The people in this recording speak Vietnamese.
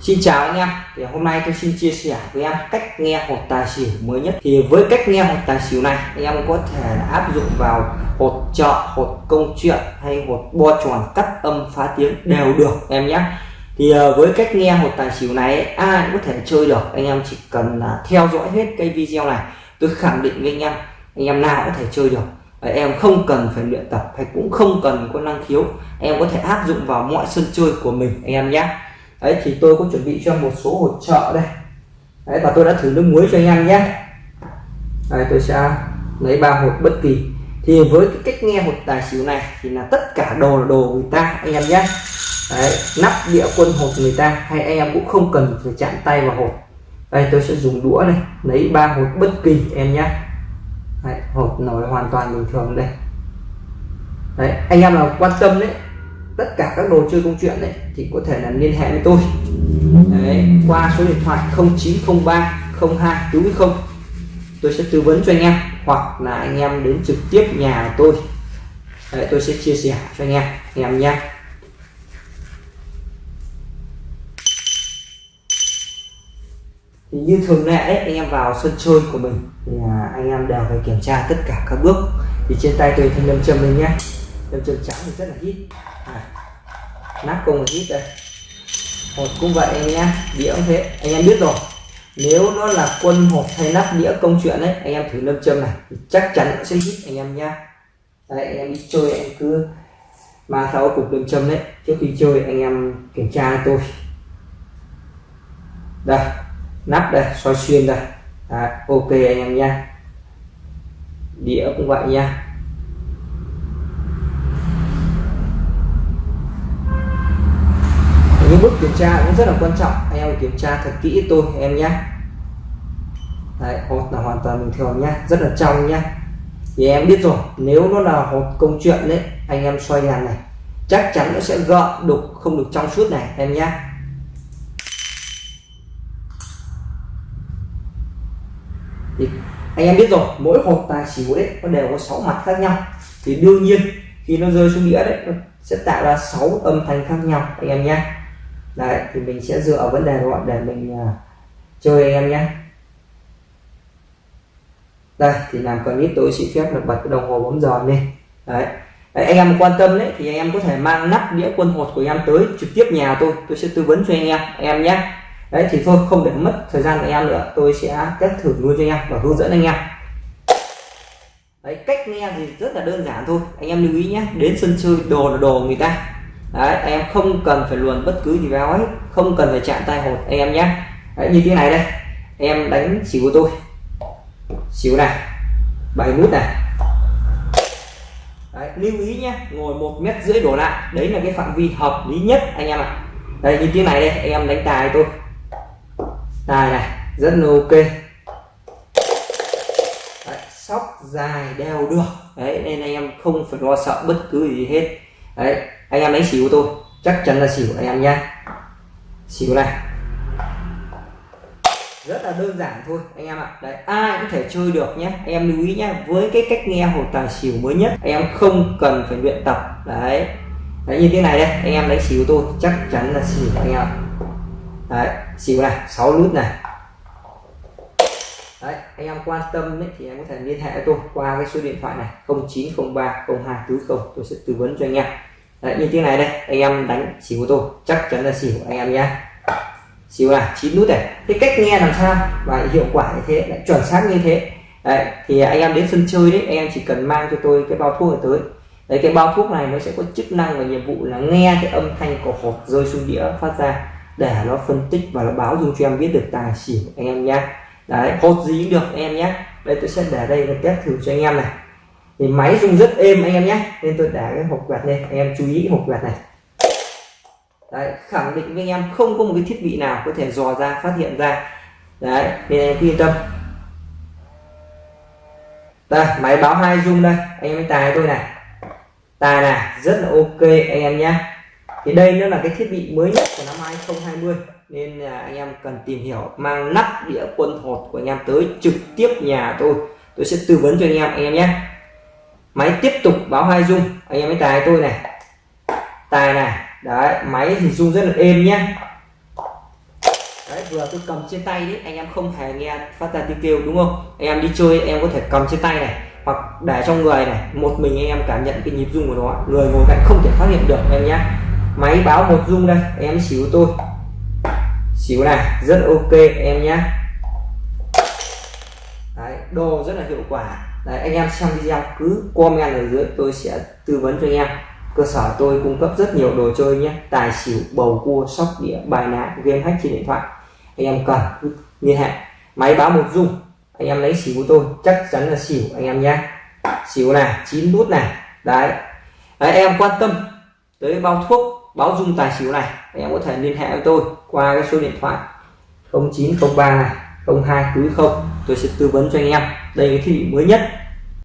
Xin chào anh em. Thì hôm nay tôi xin chia sẻ với em cách nghe hột tài xỉu mới nhất. Thì với cách nghe hột tài xỉu này em có thể áp dụng vào hột trợ hột công chuyện hay hột bo tròn cắt âm phá tiếng đều được em nhé. Thì ờ, với cách nghe hột tài xỉu này, ai cũng có thể chơi được. Anh em chỉ cần là theo dõi hết cái video này, tôi khẳng định với anh em anh em nào có thể chơi được. Em không cần phải luyện tập hay cũng không cần có năng khiếu. Em có thể áp dụng vào mọi sân chơi của mình, anh em nhé đấy thì tôi có chuẩn bị cho một số hỗ trợ đây. Đấy và tôi đã thử nước muối cho anh em nhé. Đây tôi sẽ lấy ba hột bất kỳ. Thì với cái cách nghe hột tài xỉu này thì là tất cả đồ là đồ người ta anh em nhé. Đấy nắp đĩa quân hột người ta hay anh em cũng không cần phải chạm tay vào hột. Đây tôi sẽ dùng đũa này lấy ba hột bất kỳ em nhé. Đấy, hột nổi hoàn toàn bình thường đây. Đấy anh em nào quan tâm đấy tất cả các đồ chơi công chuyện đấy thì có thể là liên hệ với tôi. Đấy, qua số điện thoại 0903 02 đúng không tôi sẽ tư vấn cho anh em hoặc là anh em đến trực tiếp nhà tôi. Đấy, tôi sẽ chia sẻ cho anh em anh em nhé. Thì như thường lệ đấy anh em vào sân chơi của mình thì à, anh em đều phải kiểm tra tất cả các bước. Thì trên tay tôi thêm lâm châm lên nhé lâm châm trắng thì rất là hít. À, nắp cùng là hít đây. Hột cũng vậy anh em, đĩa cũng thế. Anh em biết rồi nếu nó là quân hột hay nắp đĩa công chuyện đấy anh em thử lâm châm này thì chắc chắn nó sẽ hít anh em nha đấy anh em đi chơi anh cứ ba sáu cục lâm châm đấy. Trước khi chơi anh em kiểm tra tôi. Đây nắp đây soi xuyên đây. À, ok anh em nha đĩa cũng vậy nha những bước kiểm tra cũng rất là quan trọng. Anh em kiểm tra thật kỹ tôi em nhé. Đấy, hột là hoàn toàn bình thường nhá rất là trong nhá thì em biết rồi nếu nó là hột công chuyện đấy anh em xoay đèn này chắc chắn nó sẽ gợn đục không được trong suốt này em nhé. Thì anh em biết rồi mỗi hột tài xỉu đấy nó đều có 6 mặt khác nhau. Thì đương nhiên khi nó rơi xuống đĩa đấy nó sẽ tạo ra 6 âm thanh khác nhau anh em nhé đấy thì mình sẽ dựa vào vấn đề gọi để mình uh, chơi anh em nhé. Đây thì làm clip tôi xin phép được bật cái đồng hồ bấm giờ lên. Đấy. đấy anh em quan tâm đấy thì anh em có thể mang nắp đĩa quân hột của em tới trực tiếp nhà tôi. Tôi sẽ tư vấn cho anh em anh em nhé. Đấy thì thôi không để mất thời gian của em nữa. Tôi sẽ test thử luôn cho anh em và hướng dẫn anh em. Đấy cách nghe thì rất là đơn giản thôi. Anh em lưu ý nhé. Đến sân chơi đồ là đồ người ta đấy em không cần phải luồn bất cứ gì vào ấy không cần phải chạm tay hột. Anh em nhé. Đấy, như thế này đây. Em đánh xỉu của tôi. Xỉu này bảy nút này. Đấy, lưu ý nhé ngồi một mét rưỡi đổ lại. Đấy là cái phạm vi hợp lý nhất anh em ạ. À. đây như thế này đây anh em đánh tài tôi. Tài này rất là ok. Đấy, sóc dài đeo được. Đấy nên anh em không phải lo sợ bất cứ gì hết. Đấy anh em đánh xỉu tôi. Chắc chắn là xỉu anh em nhá. Xỉu này. Rất là đơn giản thôi anh em ạ. Đấy ai có thể chơi được nhé anh em lưu ý nhé với cái cách nghe hồ tài xỉu mới nhất anh em không cần phải luyện tập. Đấy. Đấy như thế này đây anh em đánh xỉu tôi chắc chắn là xỉu anh em đấy xỉu này 6 nút này. Đấy anh em quan tâm ấy, thì em có thể liên hệ tôi qua cái số điện thoại này 0903 02 40 tôi sẽ tư vấn cho anh em đấy như thế này đây, anh em đánh xỉu tôi. Chắc chắn là xỉu anh em nhé xỉu là chín nút này. Cái cách nghe làm sao và hiệu quả như thế, lại chuẩn xác như thế. Đấy, thì anh em đến sân chơi đấy, anh em chỉ cần mang cho tôi cái bao thuốc này tới. Đấy, cái bao thuốc này nó sẽ có chức năng và nhiệm vụ là nghe cái âm thanh của hộp rơi xuống đĩa phát ra để nó phân tích và nó báo dung cho em biết được tài xỉu anh em nhé đấy, hột gì cũng được, anh em nhé đây, tôi sẽ để đây là test thử cho anh em này thì máy rung rất êm anh em nhé. Nên tôi đã cái hộp quạt lên. Anh em chú ý hộp quạt này. Đấy, khẳng định với anh em không có một cái thiết bị nào có thể dò ra, phát hiện ra. Đấy, nên anh em yên tâm. Đây, máy báo hai rung đây. Anh em tài tôi này. Tài này, rất là ok anh em nhé. Thì đây nó là cái thiết bị mới nhất của năm 2020 nên là anh em cần tìm hiểu, mang nắp đĩa quân hột của anh em tới trực tiếp nhà tôi. Tôi sẽ tư vấn cho anh em anh em nhé máy tiếp tục báo hai dung anh em mới tài tôi này. Tài này. Đấy máy thì rung rất là êm nhé vừa tôi cầm trên tay đấy anh em không hề nghe phát ra tiếng kêu đúng không? Anh em đi chơi em có thể cầm trên tay này hoặc để trong người này. Một mình anh em cảm nhận cái nhịp rung của nó. Người ngồi cạnh không thể phát hiện được em nhé máy báo một rung đây. Em xíu tôi. Xíu này rất ok em nhé Đấy, đồ rất là hiệu quả. Đấy, anh em xem video cứ comment ở dưới tôi sẽ tư vấn cho anh em. Cơ sở tôi cung cấp rất nhiều đồ chơi nhé. Tài xỉu bầu cua sóc đĩa bài ná game hack trên điện thoại. Anh em cần liên hệ. Máy báo một dung. Anh em lấy xỉu của tôi chắc chắn là xỉu anh em nhé. Xỉu này chín nút này. Đấy. đấy em quan tâm tới bao thuốc báo dung tài xỉu này. Anh em có thể liên hệ với tôi qua cái số điện thoại 0903 này. 02 túi không? Tôi sẽ tư vấn cho anh em. Đây là cái thiết bị mới nhất.